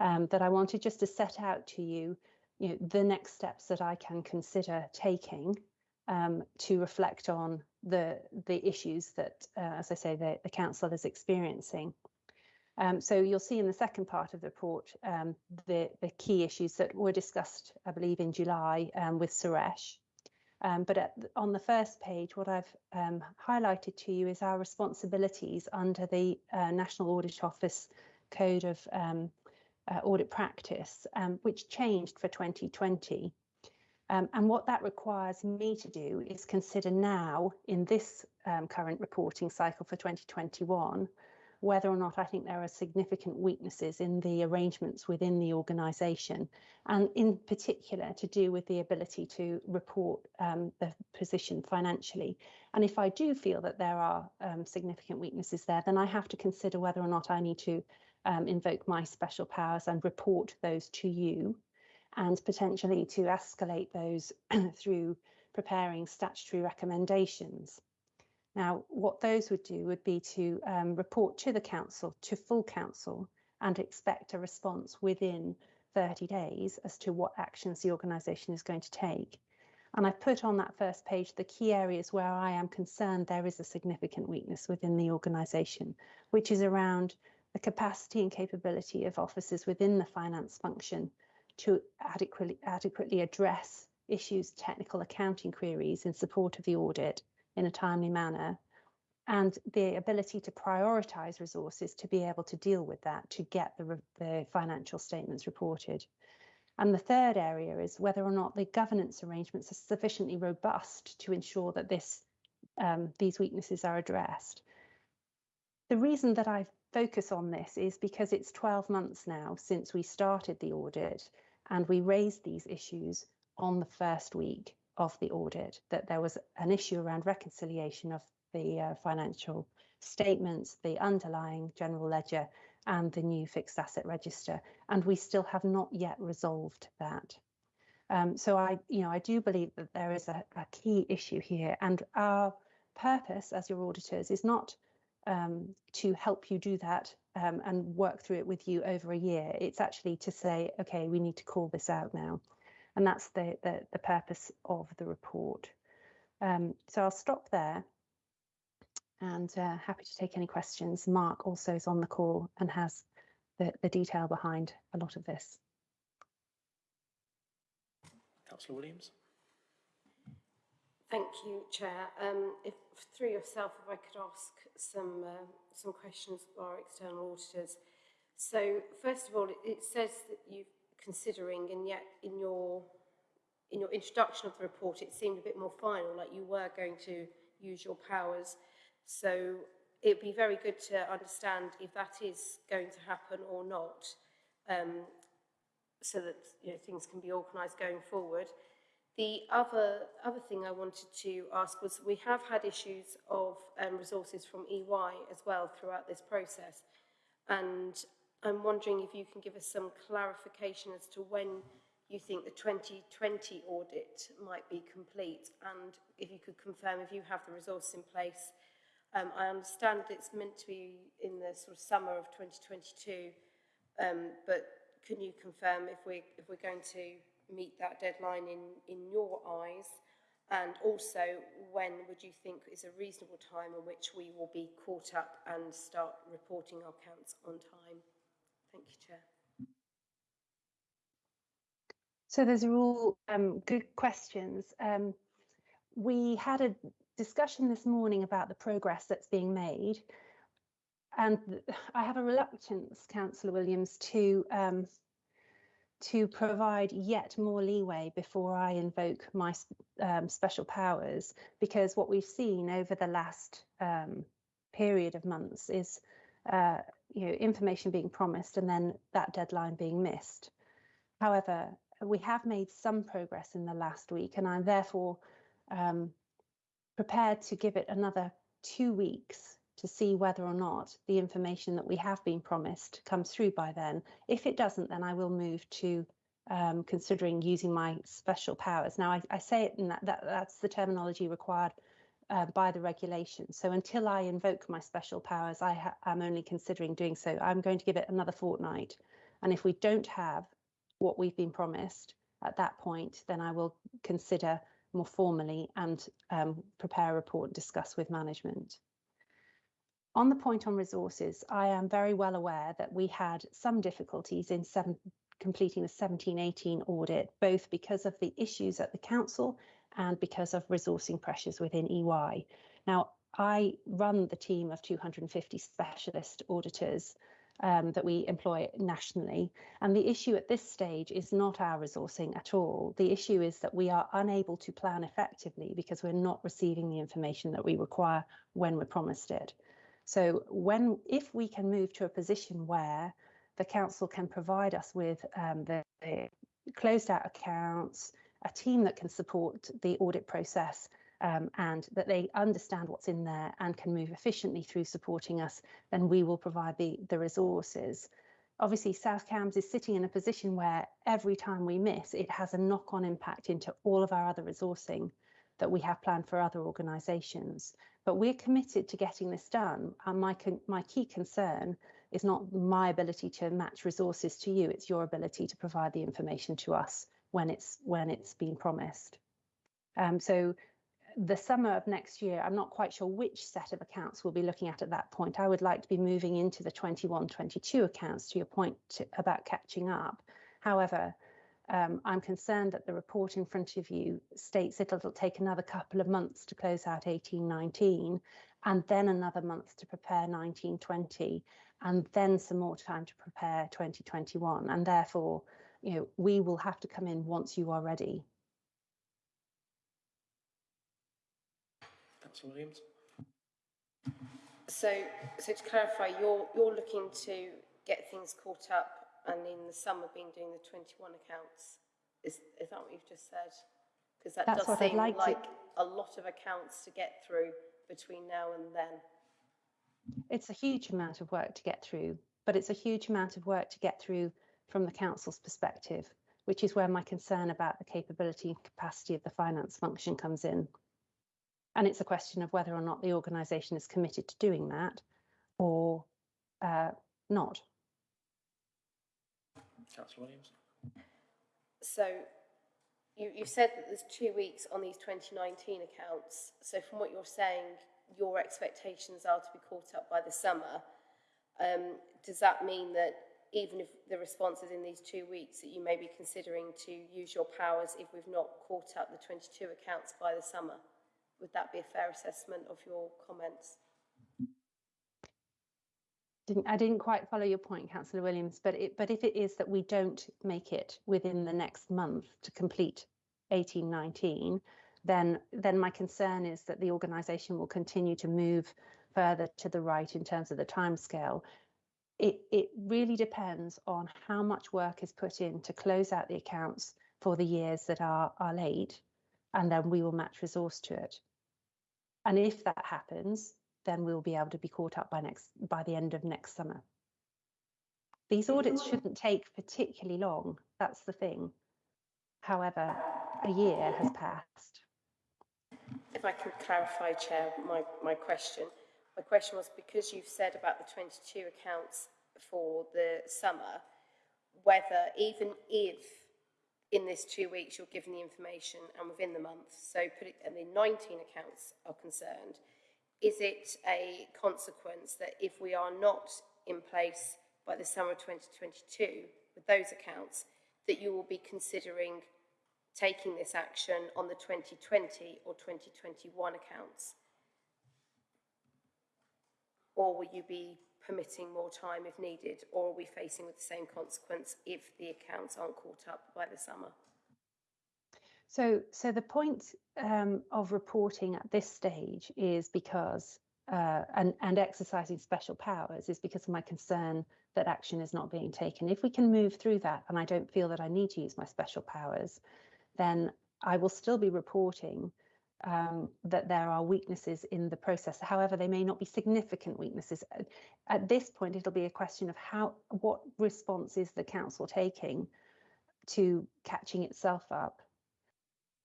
Um, that I wanted just to set out to you you know, the next steps that I can consider taking um, to reflect on the the issues that, uh, as I say, the, the council is experiencing. Um, so you'll see in the second part of the report um, the the key issues that were discussed, I believe, in July um, with Suresh. Um, but at, on the first page, what I've um, highlighted to you is our responsibilities under the uh, National Audit Office Code of uh, audit practice, um, which changed for 2020. Um, and what that requires me to do is consider now, in this um, current reporting cycle for 2021, whether or not I think there are significant weaknesses in the arrangements within the organisation, and in particular to do with the ability to report um, the position financially. And if I do feel that there are um, significant weaknesses there, then I have to consider whether or not I need to um, invoke my special powers and report those to you, and potentially to escalate those through preparing statutory recommendations. Now, what those would do would be to um, report to the council, to full council, and expect a response within 30 days as to what actions the organisation is going to take. And I've put on that first page the key areas where I am concerned there is a significant weakness within the organisation, which is around the capacity and capability of officers within the finance function to adequately, adequately address issues, technical accounting queries in support of the audit in a timely manner, and the ability to prioritise resources to be able to deal with that, to get the, the financial statements reported. And the third area is whether or not the governance arrangements are sufficiently robust to ensure that this, um, these weaknesses are addressed. The reason that I focus on this is because it's 12 months now since we started the audit and we raised these issues on the first week of the audit, that there was an issue around reconciliation of the uh, financial statements, the underlying general ledger, and the new fixed asset register, and we still have not yet resolved that. Um, so I, you know, I do believe that there is a, a key issue here, and our purpose as your auditors is not um, to help you do that um, and work through it with you over a year. It's actually to say, okay, we need to call this out now. And that's the, the, the purpose of the report. Um, so I'll stop there and uh, happy to take any questions. Mark also is on the call and has the, the detail behind a lot of this. Councillor Williams? Thank you, Chair. Um, if through yourself, if I could ask some uh, some questions of our external auditors. So, first of all, it, it says that you're considering, and yet in your in your introduction of the report, it seemed a bit more final, like you were going to use your powers. So, it'd be very good to understand if that is going to happen or not, um, so that you know things can be organised going forward. The other, other thing I wanted to ask was we have had issues of um, resources from EY as well throughout this process. And I'm wondering if you can give us some clarification as to when you think the 2020 audit might be complete and if you could confirm if you have the resources in place. Um, I understand it's meant to be in the sort of summer of 2022, um, but can you confirm if we're, if we're going to meet that deadline in, in your eyes? And also, when would you think is a reasonable time in which we will be caught up and start reporting our accounts on time? Thank you, Chair. So those are all um, good questions. Um, we had a discussion this morning about the progress that's being made. And I have a reluctance, Councillor Williams, to um, to provide yet more leeway before I invoke my um, special powers, because what we've seen over the last um, period of months is, uh, you know, information being promised and then that deadline being missed. However, we have made some progress in the last week, and I'm therefore um, prepared to give it another two weeks to see whether or not the information that we have been promised comes through by then. If it doesn't, then I will move to um, considering using my special powers. Now, I, I say it in that, that that's the terminology required uh, by the regulation. So until I invoke my special powers, I am only considering doing so. I'm going to give it another fortnight. And if we don't have what we've been promised at that point, then I will consider more formally and um, prepare a report and discuss with management. On the point on resources, I am very well aware that we had some difficulties in seven, completing the 17-18 audit, both because of the issues at the council and because of resourcing pressures within EY. Now, I run the team of 250 specialist auditors um, that we employ nationally. And the issue at this stage is not our resourcing at all. The issue is that we are unable to plan effectively because we're not receiving the information that we require when we're promised it. So when if we can move to a position where the council can provide us with um, the, the closed out accounts, a team that can support the audit process um, and that they understand what's in there and can move efficiently through supporting us, then we will provide the, the resources. Obviously, South Cambs is sitting in a position where every time we miss, it has a knock on impact into all of our other resourcing that we have planned for other organisations. But we're committed to getting this done. And my, my key concern is not my ability to match resources to you, it's your ability to provide the information to us when it's when it's been promised. Um, so the summer of next year, I'm not quite sure which set of accounts we'll be looking at at that point. I would like to be moving into the 21 22 accounts to your point to, about catching up. However, um, I'm concerned that the report in front of you states it'll take another couple of months to close out 1819 and then another month to prepare 1920 and then some more time to prepare 2021 and therefore you know we will have to come in once you are ready Councillor Williams. So, so to clarify, you're you're looking to get things caught up and in the summer been doing the 21 accounts. Is, is that what you've just said? Because that That's does seem like like, a lot of accounts to get through between now and then. it's a huge amount of work to get through but it's a huge amount of work to get through from the council's perspective which is where my concern about the capability and capacity of the finance function comes in and it's a question of whether or not the organisation is committed to doing that or uh, not Councillor Williams. So you, you've said that there's two weeks on these 2019 accounts. So from what you're saying, your expectations are to be caught up by the summer. Um, does that mean that even if the response is in these two weeks, that you may be considering to use your powers if we've not caught up the 22 accounts by the summer? Would that be a fair assessment of your comments? Didn't I didn't quite follow your point, Councillor Williams, but it, but if it is that we don't make it within the next month to complete 1819, then then my concern is that the organisation will continue to move further to the right in terms of the timescale. It it really depends on how much work is put in to close out the accounts for the years that are are late, and then we will match resource to it. And if that happens, then we'll be able to be caught up by next by the end of next summer. These audits shouldn't take particularly long. That's the thing. However, a year has passed. If I can clarify, Chair, my, my question. My question was because you've said about the 22 accounts for the summer, whether even if in this two weeks you're given the information and within the month, so put it, and the 19 accounts are concerned, is it a consequence that if we are not in place by the summer of 2022 with those accounts, that you will be considering taking this action on the 2020 or 2021 accounts? Or will you be permitting more time if needed, or are we facing with the same consequence if the accounts aren't caught up by the summer? So, so the point um, of reporting at this stage is because, uh, and, and exercising special powers is because of my concern that action is not being taken. If we can move through that, and I don't feel that I need to use my special powers, then I will still be reporting um, that there are weaknesses in the process. However, they may not be significant weaknesses. At, at this point, it'll be a question of how, what response is the council taking to catching itself up.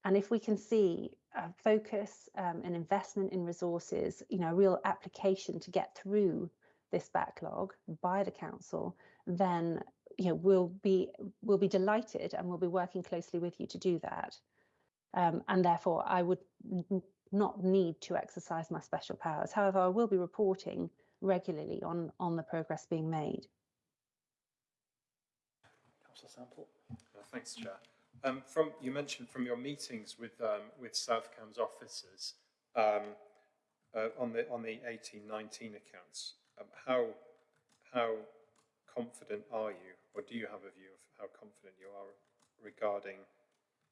And if we can see a focus, um, an investment in resources, you know, a real application to get through this backlog by the council, then you know we'll be we'll be delighted and we'll be working closely with you to do that. Um, and therefore, I would not need to exercise my special powers. However, I will be reporting regularly on on the progress being made. Councillor Sample. Uh, thanks, Chair. Um, from you mentioned from your meetings with um, with South Cambs officers um, uh, on the on the 18-19 accounts. Um, how how confident are you, or do you have a view of how confident you are regarding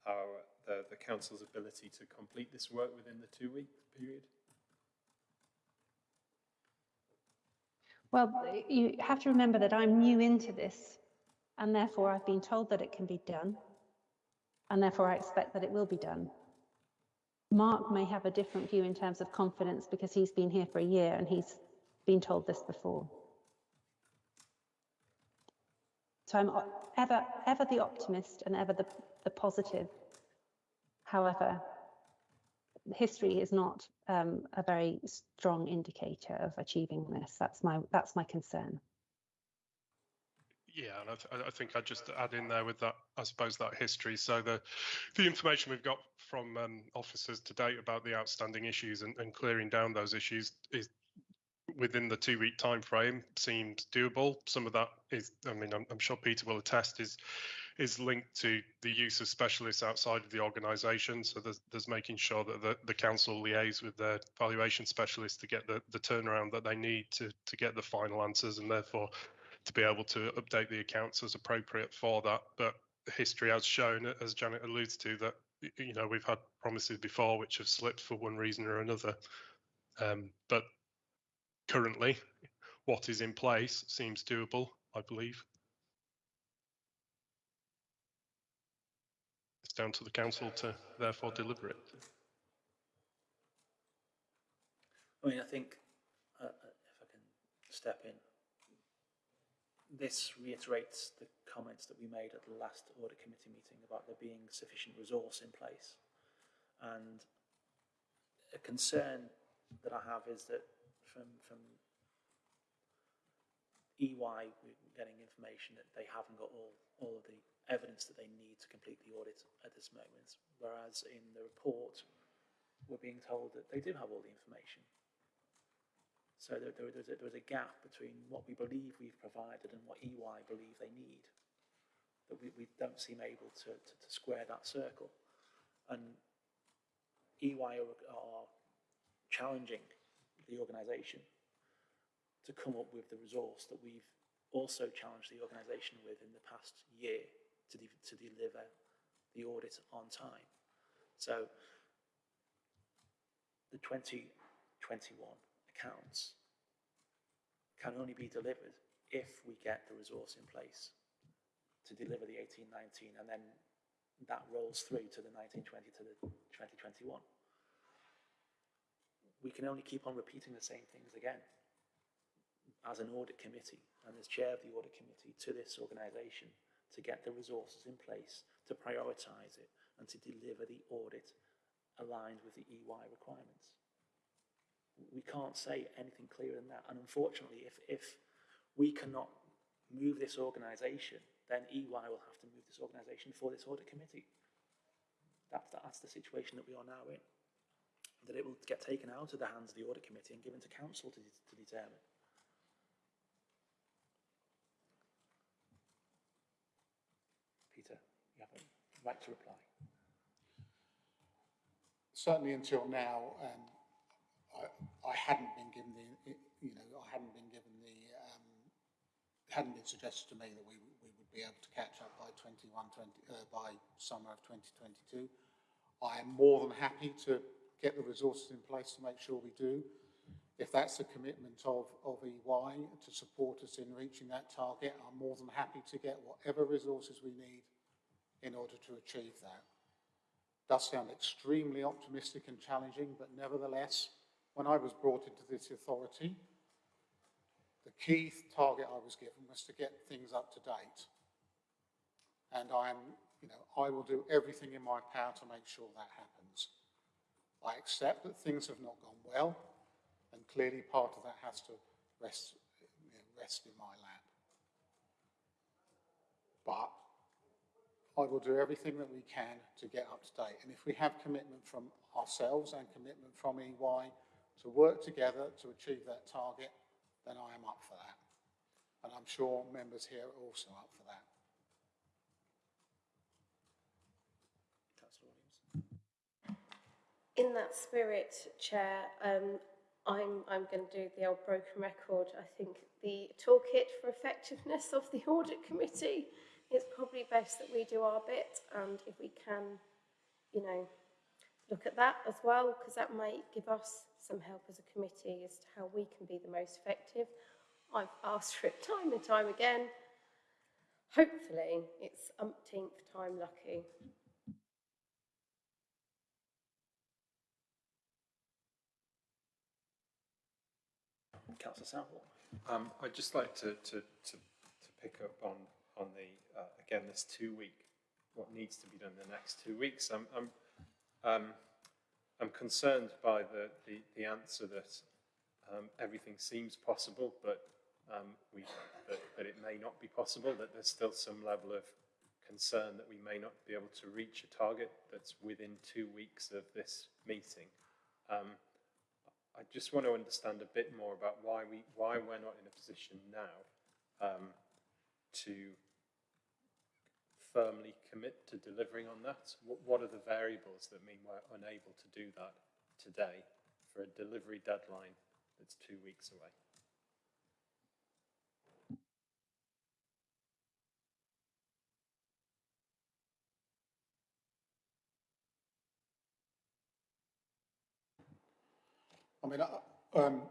our the, the council's ability to complete this work within the two-week period? Well, you have to remember that I'm new into this, and therefore I've been told that it can be done, and therefore I expect that it will be done. Mark may have a different view in terms of confidence because he's been here for a year and he's been told this before. So I'm ever, ever the optimist and ever the, the positive. However, history is not um, a very strong indicator of achieving this. That's my that's my concern. Yeah, and I, th- I, think I'd just add in there with that, I suppose that history. So the the information we've got from um, officers to date about the outstanding issues and, and clearing down those issues is within the two week time frame seemed doable. Some of that is, I mean, I'm, I'm, sure Peter will attest, is is linked to the use of specialists outside of the organisation. So there's, there's making sure that the, the council liaise with their valuation specialists to get the, the turnaround that they need to to get the final answers, and therefore to be able to update the accounts as appropriate for that. But history has shown, as Janet alludes to, that you know we've had promises before which have slipped for one reason or another. Um, but currently, what is in place seems doable, I believe. It's down to the council to therefore deliver it. I mean, I think, uh, if I can step in, this reiterates the comments that we made at the last audit committee meeting about there being sufficient resource in place. And a concern that I have is that from, from EY, we're getting information that they haven't got all, all of the evidence that they need to complete the audit at this moment, whereas in the report, we're being told that they do have all the information. So there, there, there's, a, there's a gap between what we believe we've provided and what EY believe they need. That we, we don't seem able to, to, to square that circle. And EY are, are challenging the organisation to come up with the resource that we've also challenged the organisation with in the past year to, de to deliver the audit on time. So the 2021 accounts can only be delivered if we get the resource in place to deliver the 1819 and then that rolls through to the 1920 to the 2021 we can only keep on repeating the same things again. as an audit committee and as chair of the audit committee to this organisation to get the resources in place to prioritise it and to deliver the audit aligned with the EY requirements. We can't say anything clearer than that. And unfortunately, if, if we cannot move this organisation, then EY will have to move this organisation for this audit committee. That's, the, that's the situation that we are now in. That it will get taken out of the hands of the audit committee and given to council to, to determine. Peter, you have a right to reply. Certainly until now, um, I, I hadn't been given the, you know, I hadn't been given the, um, it hadn't been suggested to me that we, we would be able to catch up by 21, 20, uh, by summer of 2022. I am more than happy to get the resources in place to make sure we do. If that's the commitment of, of EY to support us in reaching that target, I'm more than happy to get whatever resources we need in order to achieve that. Does sound extremely optimistic and challenging, but nevertheless, when I was brought into this authority, the key target I was given was to get things up to date. And I am, you know, I will do everything in my power to make sure that happens. I accept that things have not gone well, and clearly part of that has to rest, you know, rest in my lap. But I will do everything that we can to get up to date. And if we have commitment from ourselves and commitment from EY to work together to achieve that target, then I am up for that. And I'm sure members here are also up for that. In that spirit, Chair, um, I'm, I'm going to do the old broken record. I think the toolkit for effectiveness of the audit committee, it's probably best that we do our bit and if we can, you know, look at that as well, because that might give us some help as a committee as to how we can be the most effective. I've asked for it time and time again. Hopefully, it's umpteenth time lucky. Councillor Southall. Um, I'd just like to, to, to, to pick up on, on the, uh, again, this two week, what needs to be done in the next two weeks. I'm, I'm, um, I'm concerned by the, the, the answer that um, everything seems possible, but um, we, that, that it may not be possible, that there's still some level of concern that we may not be able to reach a target that's within two weeks of this meeting. Um, I just want to understand a bit more about why we why we're not in a position now um, to firmly commit to delivering on that. What, are the variables that mean we're unable to do that today for a delivery deadline that's two weeks away? I mean, I- um,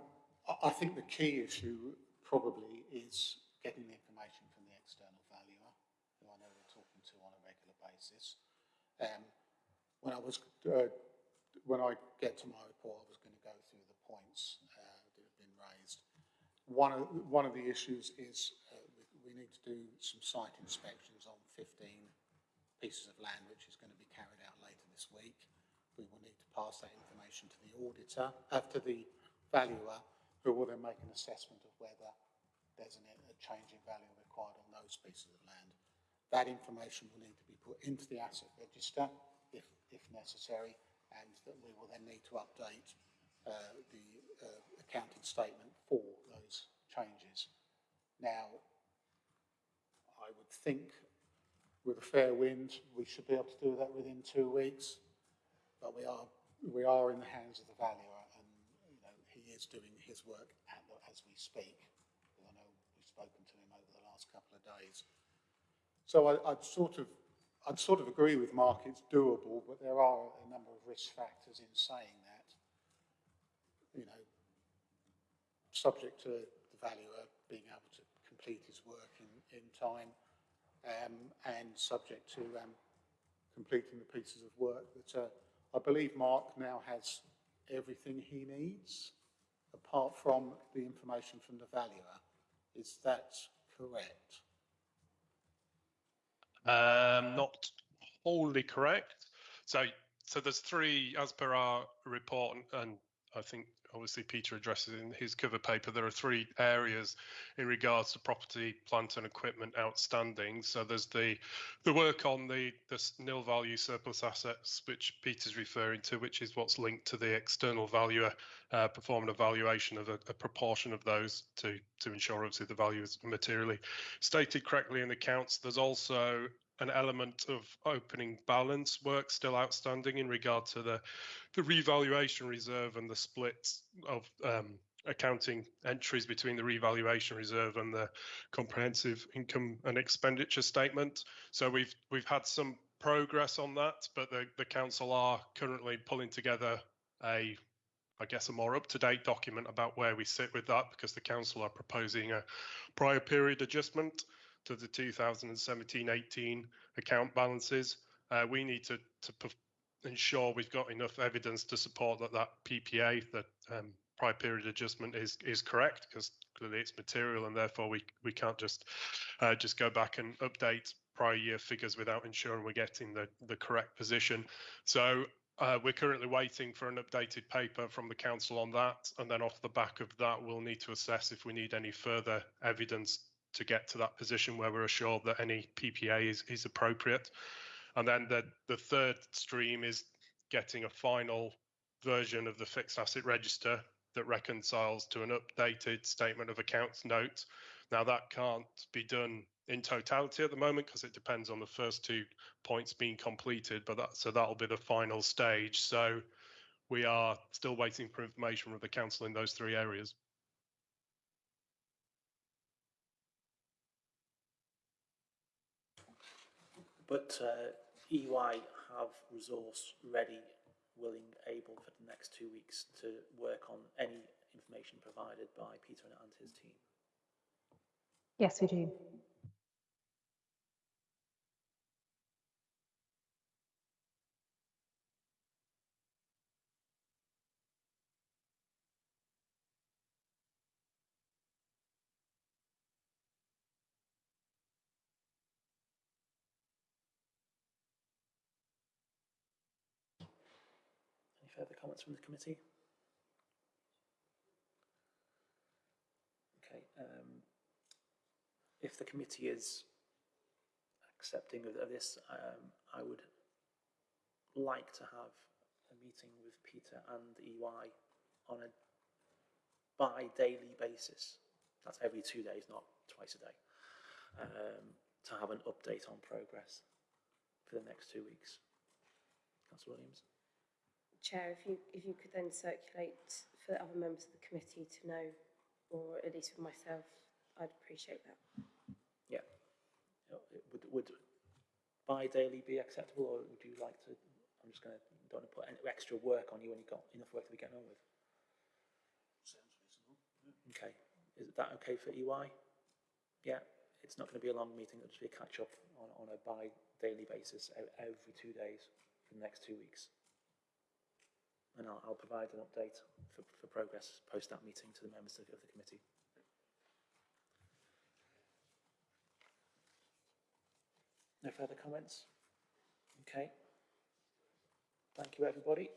I think the key issue probably is getting the information from the external valuer, who I know we're talking to on a regular basis. Um, when I was, uh, when I get to my report, I was going to go through the points uh, that have been raised. One of, one of the issues is uh, we, need to do some site inspections on 15 pieces of land, which is going to be carried out later this week. We will need to pass that information to the auditor, uh, to the valuer, who will then make an assessment of whether there's an, a change in value required on those pieces of land. That information will need to be put into the asset register if, if necessary, and that we will then need to update uh, the uh, accounting statement for those changes. Now, I would think with a fair wind, we should be able to do that within two weeks, but we are, we are in the hands of the valuer and he is doing his work as we speak. I know we've spoken to him over the last couple of days. So I, I'd sort of, I'd sort of agree with Mark, it's doable, but there are a number of risk factors in saying that. You know, subject to the valuer being able to complete his work in, in time, um, and subject to um, completing the pieces of work that uh, I believe Mark now has everything he needs apart from the information from the valuer. Is that correct? Um, not wholly correct. So, so there's three, as per our report, and, and I think obviously Peter addresses in his cover paper, there are three areas in regards to property, plant and equipment outstanding. So there's the the work on the, the nil value surplus assets, which Peter's referring to, which is what's linked to the external valuer uh, performing a valuation of a, a proportion of those to, to ensure obviously the value is materially stated correctly in the accounts. There's also an element of opening balance work still outstanding in regard to the the revaluation reserve and the splits of um, accounting entries between the revaluation reserve and the comprehensive income and expenditure statement. So we've we've had some progress on that, but the, the council are currently pulling together a I guess a more up-to-date document about where we sit with that because the council are proposing a prior period adjustment to the 2017-18 account balances. Uh, we need to, to ensure we've got enough evidence to support that that PPA, that um, prior period adjustment, is is correct because clearly it's material and therefore we we can't just uh, just go back and update prior year figures without ensuring we're getting the the correct position. So. Uh, we're currently waiting for an updated paper from the council on that, and then off the back of that, we'll need to assess if we need any further evidence to get to that position where we're assured that any PPA is, is appropriate. And then the, the third stream is getting a final version of the fixed asset register that reconciles to an updated statement of accounts note. Now that can't be done in totality at the moment because it depends on the first two points being completed, but that so that'll be the final stage. So we are still waiting for information from the council in those three areas. But uh, EY have resource ready, willing, able for the next two weeks to work on any information provided by Peter and his team. Yes, we do. Any further comments from the committee? Okay, um, if the committee is accepting of, of this, um, I would like to have a meeting with Peter and EY on a bi-daily basis. That's every two days, not twice a day. Um, to have an update on progress for the next two weeks. Councillor Williams? Chair, if you, if you could then circulate for other members of the committee to know, or at least for myself, I'd appreciate that. Yeah. You know, it Would, would bi-daily be acceptable, or would you like to, I'm just going to, don't want to put any extra work on you when you've got enough work to be getting on with. Sounds reasonable. Okay, is that okay for EY? Yeah, it's not going to be a long meeting, it'll just be a catch-up on, on a bi-daily basis every two days for the next two weeks. And I'll, I'll provide an update for, for progress post that meeting to the members of, the committee. No further comments? Okay. Thank you, everybody.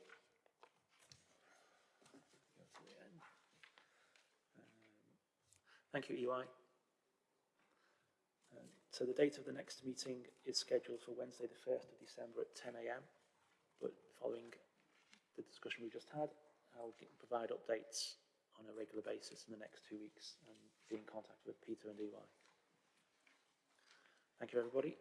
Thank you, EY. Um, So the date of the next meeting is scheduled for Wednesday, the 1st of December at 10 a.m. But following the discussion we just had, I'll provide updates on a regular basis in the next two weeks and be in contact with Peter and EY. Thank you, everybody.